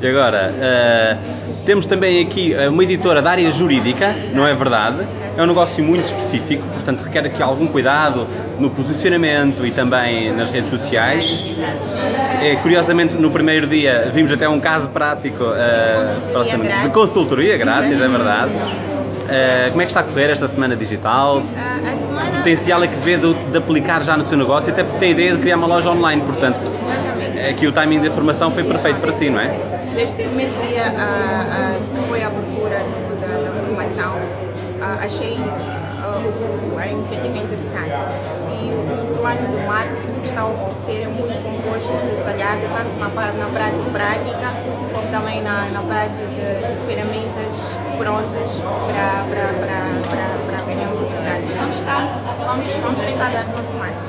E agora, uh, temos também aqui uma editora da área jurídica, não é verdade? É um negócio muito específico, portanto requer aqui algum cuidado no posicionamento e também nas redes sociais. É, curiosamente, no primeiro dia vimos até um caso prático uh, de consultoria grátis, é verdade. Uh, como é que está a correr esta semana digital? Uh, semana... O potencial é que vê de, de, aplicar já no seu negócio, até porque tem a ideia de criar uma loja online, portanto, aqui o timing da formação foi perfeito para si, não é? Desde o primeiro dia uh, foi a procura da, da formação, achei a iniciativa interessante e o plano do que está a oferecer é muito composto, detalhado, tanto na, na prática prática, como também na, na prática de, ferramentas prontas para, para, para, para, oportunidades. Cá, vamos, vamos tentar dar o nosso máximo.